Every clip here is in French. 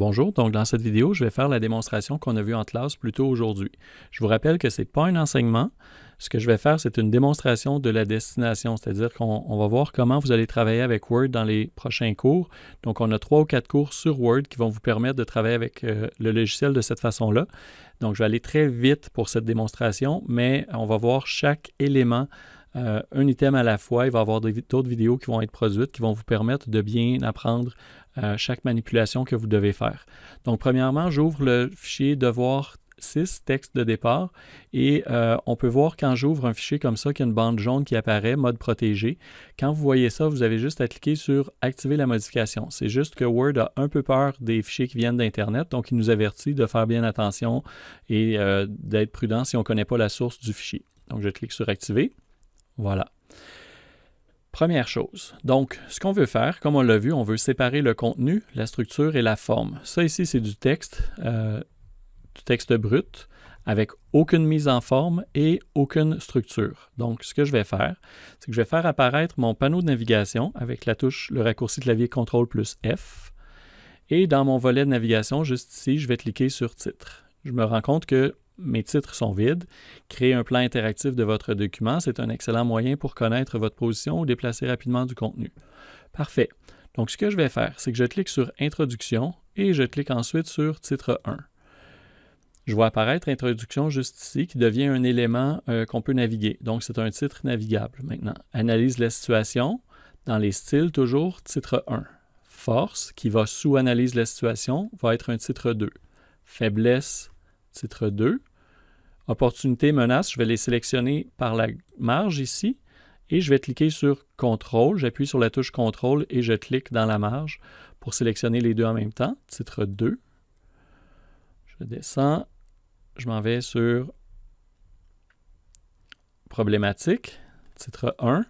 Bonjour, donc dans cette vidéo, je vais faire la démonstration qu'on a vue en classe plus tôt aujourd'hui. Je vous rappelle que ce n'est pas un enseignement. Ce que je vais faire, c'est une démonstration de la destination, c'est-à-dire qu'on va voir comment vous allez travailler avec Word dans les prochains cours. Donc, on a trois ou quatre cours sur Word qui vont vous permettre de travailler avec euh, le logiciel de cette façon-là. Donc, je vais aller très vite pour cette démonstration, mais on va voir chaque élément euh, un item à la fois. Il va y avoir d'autres vidéos qui vont être produites qui vont vous permettre de bien apprendre euh, chaque manipulation que vous devez faire. Donc, premièrement, j'ouvre le fichier devoir 6, texte de départ, et euh, on peut voir quand j'ouvre un fichier comme ça qu'il y a une bande jaune qui apparaît, mode protégé. Quand vous voyez ça, vous avez juste à cliquer sur Activer la modification. C'est juste que Word a un peu peur des fichiers qui viennent d'Internet, donc il nous avertit de faire bien attention et d'être prudent si on ne connaît pas la source du fichier. Donc, je clique sur Activer. Voilà. Première chose, donc ce qu'on veut faire, comme on l'a vu, on veut séparer le contenu, la structure et la forme. Ça ici, c'est du texte, euh, du texte brut, avec aucune mise en forme et aucune structure. Donc, ce que je vais faire, c'est que je vais faire apparaître mon panneau de navigation avec la touche, le raccourci clavier CTRL plus F. Et dans mon volet de navigation, juste ici, je vais cliquer sur Titre. Je me rends compte que mes titres sont vides. Créer un plan interactif de votre document, c'est un excellent moyen pour connaître votre position ou déplacer rapidement du contenu. Parfait. Donc, ce que je vais faire, c'est que je clique sur Introduction et je clique ensuite sur Titre 1. Je vois apparaître Introduction juste ici qui devient un élément euh, qu'on peut naviguer. Donc, c'est un titre navigable maintenant. Analyse la situation. Dans les styles, toujours titre 1. Force, qui va sous Analyse la situation, va être un titre 2. Faiblesse, titre 2. Opportunité, menace, je vais les sélectionner par la marge ici et je vais cliquer sur Contrôle. J'appuie sur la touche Contrôle et je clique dans la marge pour sélectionner les deux en même temps. Titre 2. Je descends. Je m'en vais sur Problématique. Titre 1.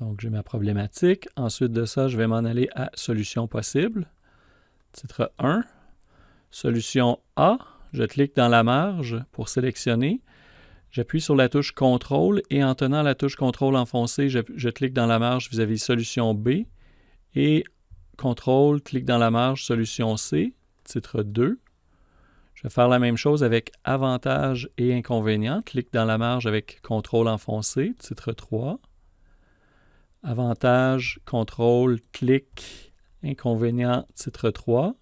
Donc, j'ai ma problématique. Ensuite de ça, je vais m'en aller à Solution possible. Titre 1. Solution A, je clique dans la marge pour sélectionner. J'appuie sur la touche CTRL et en tenant la touche CTRL enfoncée, je, clique dans la marge vis-à-vis solution B et CTRL, clique dans la marge solution C, titre 2. Je vais faire la même chose avec avantages et inconvénients. Clique dans la marge avec CTRL enfoncé, titre 3. Avantage, CTRL, clic, Inconvénient, titre 3.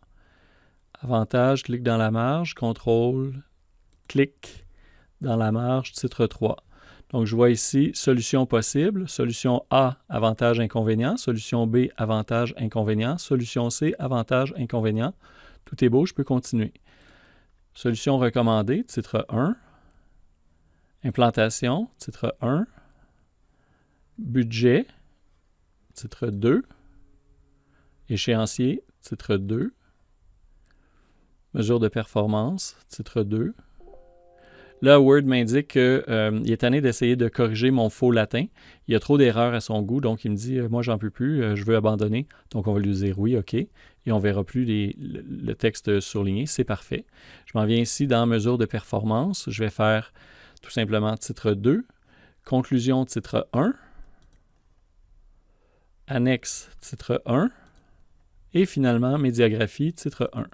Avantage, clique dans la marge, contrôle, clic dans la marge, titre 3. Donc, je vois ici solution possible. Solution A, avantage, inconvénient. Solution B, avantage, inconvénient. Solution C, avantage, inconvénient. Tout est beau, je peux continuer. Solution recommandée, titre 1. Implantation, titre 1. Budget, titre 2. Échéancier, titre 2. Mesure de performance, titre 2. Là, Word m'indique qu'il euh, est tanné d'essayer de corriger mon faux latin. Il y a trop d'erreurs à son goût, donc il me dit euh, Moi, j'en peux plus, euh, je veux abandonner. Donc, on va lui dire Oui, OK. Et on verra plus le, texte surligné. C'est parfait. Je m'en viens ici dans Mesure de performance. Je vais faire tout simplement titre 2. Conclusion, titre 1. Annexe, titre 1. Et finalement, médiagraphie, titre 1.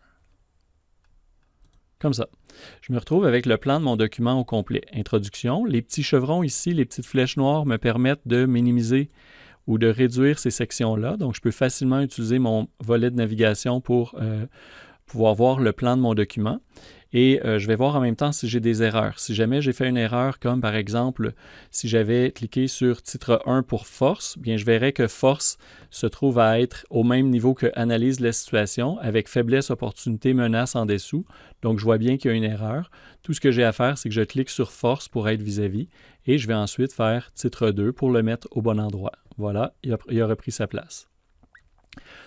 Comme ça. Je me retrouve avec le plan de mon document au complet. Introduction. Les petits chevrons ici, les petites flèches noires me permettent de minimiser ou de réduire ces sections-là. Donc, je peux facilement utiliser mon volet de navigation pour euh, pouvoir voir le plan de mon document. Et euh, je vais voir en même temps si j'ai des erreurs. Si jamais j'ai fait une erreur, comme par exemple, si j'avais cliqué sur titre 1 pour force, bien je verrai que force se trouve à être au même niveau que analyse la situation, avec faiblesse, opportunité, menace en dessous. Donc je vois bien qu'il y a une erreur. Tout ce que j'ai à faire, c'est que je clique sur force pour être vis-à-vis, et je vais ensuite faire titre 2 pour le mettre au bon endroit. Voilà, il a repris sa place.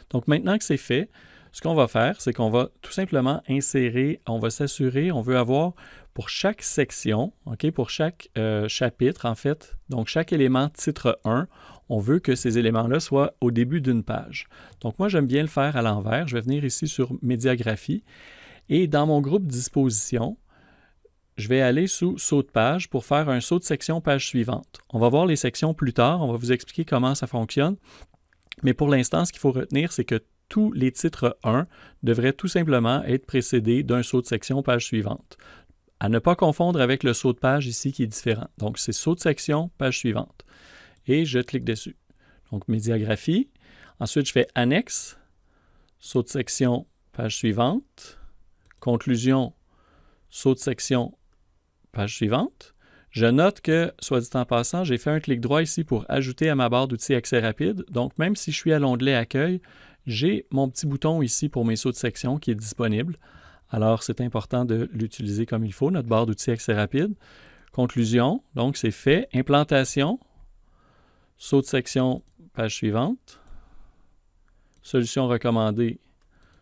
Donc maintenant que c'est fait, ce qu'on va faire, c'est qu'on va tout simplement insérer, on va s'assurer, on veut avoir pour chaque section, ok, pour chaque euh, chapitre, en fait, donc chaque élément titre 1, on veut que ces éléments-là soient au début d'une page. Donc moi, j'aime bien le faire à l'envers. Je vais venir ici sur Médiagraphie et dans mon groupe Disposition, je vais aller sous Saut de page pour faire un saut de section page suivante. On va voir les sections plus tard, on va vous expliquer comment ça fonctionne. Mais pour l'instant, ce qu'il faut retenir, c'est que tous les titres 1 devraient tout simplement être précédés d'un saut de section page suivante. À ne pas confondre avec le saut de page ici qui est différent. Donc, c'est saut de section, page suivante. Et je clique dessus. Donc, médiagraphie. Ensuite, je fais annexe, saut de section, page suivante. Conclusion, saut de section, page suivante. Je note que, soit dit en passant, j'ai fait un clic droit ici pour ajouter à ma barre d'outils accès rapide. Donc, même si je suis à l'onglet Accueil, j'ai mon petit bouton ici pour mes sauts de section qui est disponible. Alors, c'est important de l'utiliser comme il faut, notre barre d'outils accès rapide. Conclusion, donc c'est fait. Implantation, saut de section, page suivante. Solution recommandée,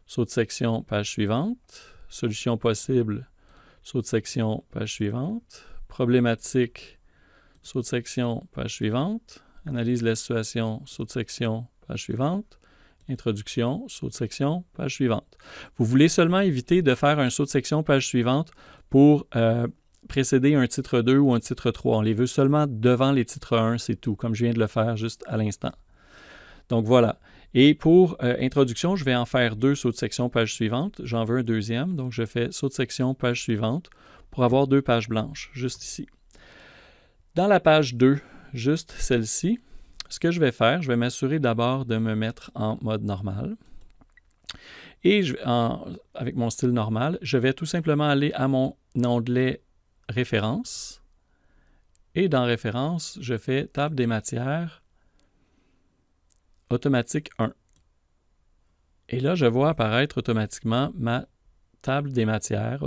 saut de section, page suivante. Solution possible, saut de section, page suivante. Problématique, saut de section, page suivante. Analyse de la situation, saut de section, page suivante. Introduction, saut de section, page suivante. Vous voulez seulement éviter de faire un saut de section, page suivante pour euh, précéder un titre 2 ou un titre 3. On les veut seulement devant les titres 1, c'est tout, comme je viens de le faire juste à l'instant. Donc voilà. Et pour euh, introduction, je vais en faire deux sauts de section, page suivante. J'en veux un deuxième, donc je fais saut de section, page suivante pour avoir deux pages blanches, juste ici. Dans la page 2, juste celle-ci, ce que je vais faire, je vais m'assurer d'abord de me mettre en mode normal. Et avec mon style normal, je vais tout simplement aller à mon onglet Références. Et dans Références, je fais Table des matières, automatique 1. Et là, je vois apparaître automatiquement ma table des matières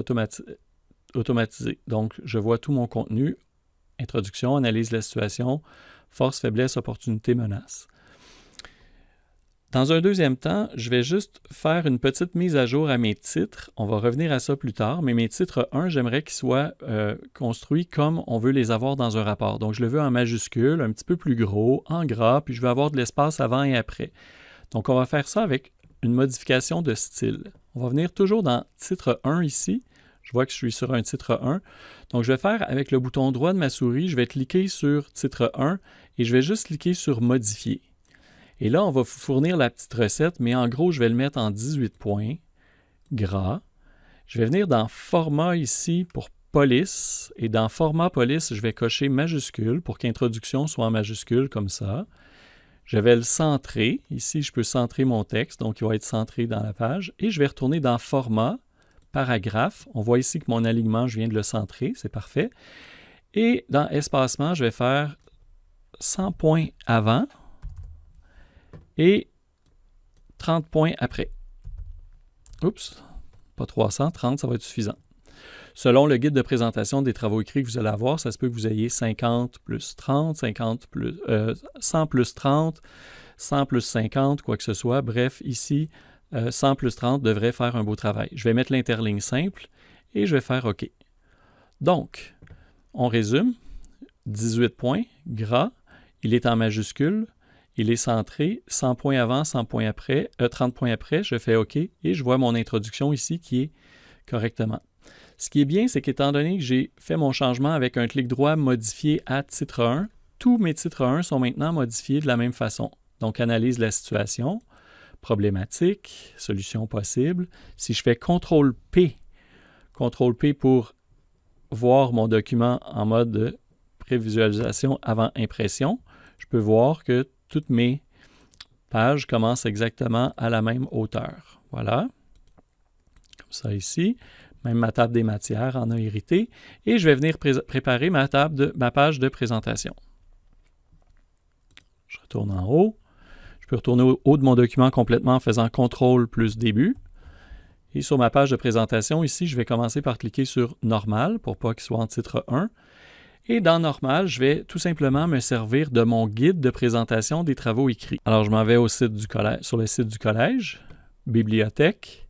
automatisée. Donc, je vois tout mon contenu, introduction, analyse de la situation, force, faiblesse, opportunité, menace. Dans un deuxième temps, je vais juste faire une petite mise à jour à mes titres. On va revenir à ça plus tard, mais mes titres 1, j'aimerais qu'ils soient euh, construits comme on veut les avoir dans un rapport. Donc, je le veux en majuscule, un petit peu plus gros, en gras, puis je veux avoir de l'espace avant et après. Donc, on va faire ça avec une modification de style. On va venir toujours dans titre 1 ici. Je vois que je suis sur un titre 1. Donc, je vais faire avec le bouton droit de ma souris, je vais cliquer sur titre 1 et je vais juste cliquer sur modifier. Et là, on va fournir la petite recette, mais en gros, je vais le mettre en 18 points, gras. Je vais venir dans Format ici pour police, et dans Format police, je vais cocher majuscule pour qu'introduction soit en majuscule comme ça. Je vais le centrer. Ici, je peux centrer mon texte, donc il va être centré dans la page. Et je vais retourner dans Format, paragraphe. On voit ici que mon alignement, je viens de le centrer, c'est parfait. Et dans Espacement, je vais faire 100 points avant, et 30 points après. Oups, pas 300, 30, ça va être suffisant. Selon le guide de présentation des travaux écrits que vous allez avoir, ça se peut que vous ayez 50 plus 30, 50 plus, 100 euh, plus 30, 100 plus 50, quoi que ce soit. Bref, ici, 100 euh, plus 30 devrait faire un beau travail. Je vais mettre l'interligne simple et je vais faire OK. Donc, on résume. 18 points, gras, il est en majuscule, il est centré, 100 points avant, 100 points après, 30 euh, points après, je fais OK et je vois mon introduction ici qui est correctement. Ce qui est bien, c'est qu'étant donné que j'ai fait mon changement avec un clic droit modifié à titre 1, tous mes titres 1 sont maintenant modifiés de la même façon. Donc, analyse la situation, problématique, solution possible. Si je fais CTRL P, CTRL P pour voir mon document en mode prévisualisation avant impression, je peux voir que toutes mes pages commencent exactement à la même hauteur. Voilà. Comme ça ici. Même ma table des matières en a hérité. Et je vais venir préparer ma, table de, ma page de présentation. Je retourne en haut. Je peux retourner au haut de mon document complètement en faisant CTRL plus début. Et sur ma page de présentation, ici, je vais commencer par cliquer sur Normal pour pas qu'il soit en titre 1. Et dans Normal, je vais tout simplement me servir de mon guide de présentation des travaux écrits. Alors, je m'en vais sur le site du collège, Bibliothèque.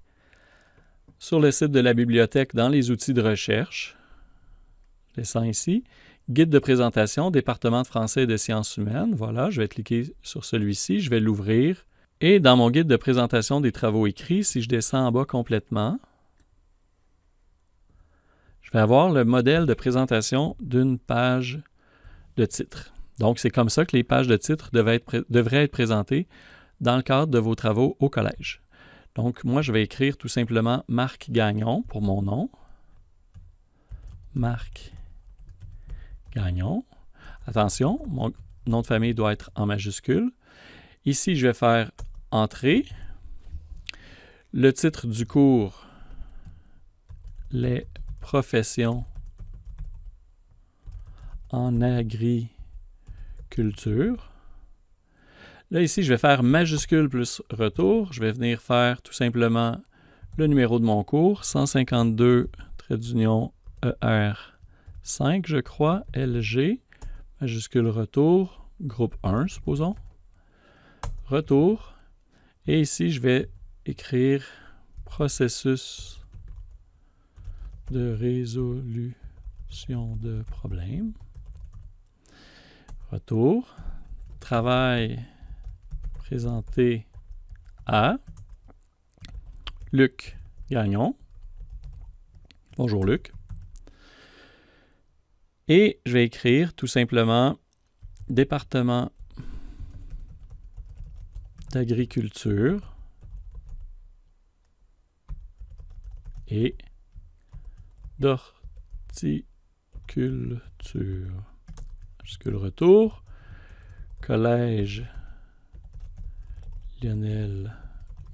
Sur le site de la bibliothèque, dans les outils de recherche, descends ici. Guide de présentation, département de français et de sciences humaines. Voilà, je vais cliquer sur celui-ci, je vais l'ouvrir. Et dans mon guide de présentation des travaux écrits, si je descends en bas complètement, je vais avoir le modèle de présentation d'une page de titre. Donc, c'est comme ça que les pages de titre devraient être, présentées dans le cadre de vos travaux au collège. Donc, moi, je vais écrire tout simplement Marc Gagnon pour mon nom. Marc Gagnon. Attention, mon nom de famille doit être en majuscule. Ici, je vais faire Entrée. Le titre du cours, les professions en agriculture. Là, ici, je vais faire majuscule plus retour. Je vais venir faire tout simplement le numéro de mon cours, 152, trait d'union ER 5, je crois, LG, majuscule retour, groupe 1, supposons. Retour. Et ici, je vais écrire processus de résolution de problèmes. Retour. Travail présenté à Luc Gagnon. Bonjour Luc. Et je vais écrire tout simplement département d'agriculture et d'horticulture. Jusque le retour? Collège Lionel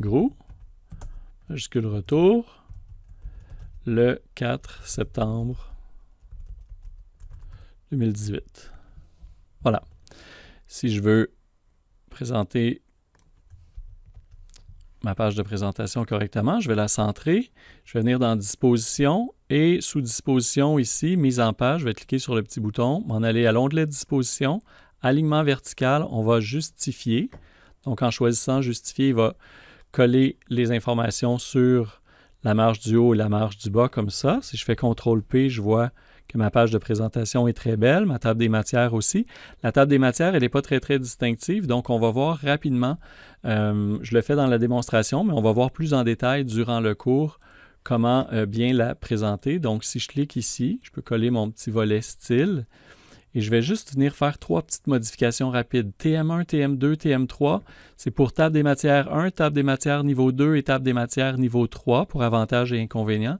Gros. Jusque le retour? Le 4 septembre 2018. Voilà. Si je veux présenter ma page de présentation correctement, je vais la centrer. Je vais venir dans Disposition et sous Disposition ici, Mise en page, je vais cliquer sur le petit bouton, m'en aller à l'onglet Disposition, Alignement vertical, on va justifier. Donc en choisissant Justifier, il va coller les informations sur la marge du haut et la marge du bas comme ça. Si je fais CTRL P, je vois que ma page de présentation est très belle, ma table des matières aussi. La table des matières, elle n'est pas très, très distinctive, donc on va voir rapidement, euh, je le fais dans la démonstration, mais on va voir plus en détail durant le cours comment euh, bien la présenter. Donc, si je clique ici, je peux coller mon petit volet style et je vais juste venir faire trois petites modifications rapides. TM1, TM2, TM3, c'est pour table des matières 1, table des matières niveau 2 et table des matières niveau 3 pour avantages et inconvénients.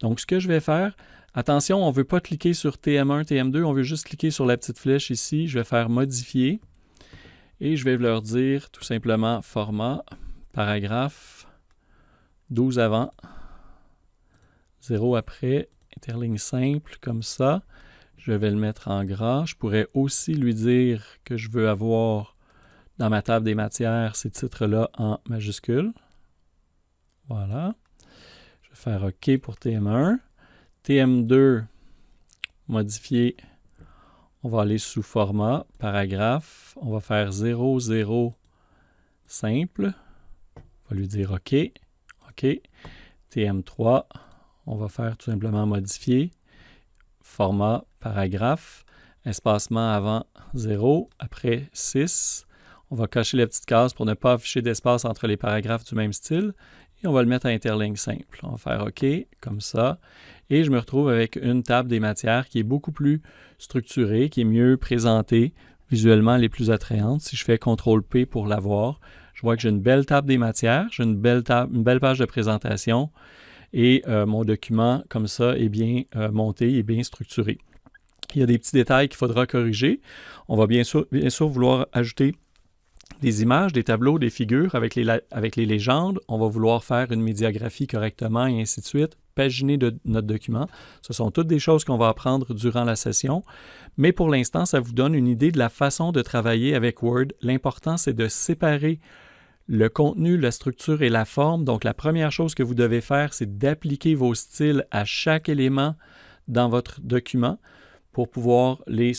Donc, ce que je vais faire, Attention, on ne veut pas cliquer sur TM1, TM2, on veut juste cliquer sur la petite flèche ici. Je vais faire modifier et je vais leur dire tout simplement format, paragraphe, 12 avant, 0 après, interligne simple comme ça. Je vais le mettre en gras. Je pourrais aussi lui dire que je veux avoir dans ma table des matières ces titres-là en majuscule. Voilà. Je vais faire OK pour TM1. TM2, modifier, on va aller sous format, paragraphe, on va faire 0, 0, simple, on va lui dire OK, OK. TM3, on va faire tout simplement modifier, format, paragraphe, espacement avant 0, après 6. On va cacher la petite case pour ne pas afficher d'espace entre les paragraphes du même style et on va le mettre à interligne simple. On va faire OK, comme ça. Et je me retrouve avec une table des matières qui est beaucoup plus structurée, qui est mieux présentée, visuellement les plus attrayantes. Si je fais CTRL P pour la voir, je vois que j'ai une belle table des matières, j'ai une belle, page de présentation et euh, mon document, comme ça, est bien euh, monté, est bien structuré. Il y a des petits détails qu'il faudra corriger. On va bien sûr, bien sûr vouloir ajouter des images, des tableaux, des figures avec les, avec les légendes. On va vouloir faire une médiagraphie correctement et ainsi de suite, paginer de notre document. Ce sont toutes des choses qu'on va apprendre durant la session. Mais pour l'instant, ça vous donne une idée de la façon de travailler avec Word. L'important, c'est de séparer le contenu, la structure et la forme. Donc, la première chose que vous devez faire, c'est d'appliquer vos styles à chaque élément dans votre document pour pouvoir, les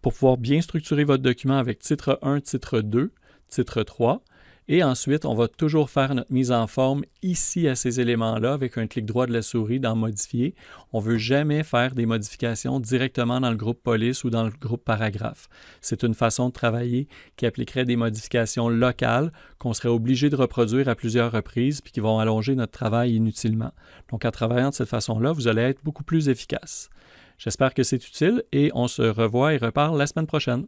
pour pouvoir bien structurer votre document avec titre 1, titre 2 titre 3. Et ensuite, on va toujours faire notre mise en forme ici à ces éléments-là avec un clic droit de la souris dans Modifier. On ne veut jamais faire des modifications directement dans le groupe police ou dans le groupe paragraphe. C'est une façon de travailler qui appliquerait des modifications locales qu'on serait obligé de reproduire à plusieurs reprises puis qui vont allonger notre travail inutilement. Donc, en travaillant de cette façon-là, vous allez être beaucoup plus efficace. J'espère que c'est utile et on se revoit et reparle la semaine prochaine.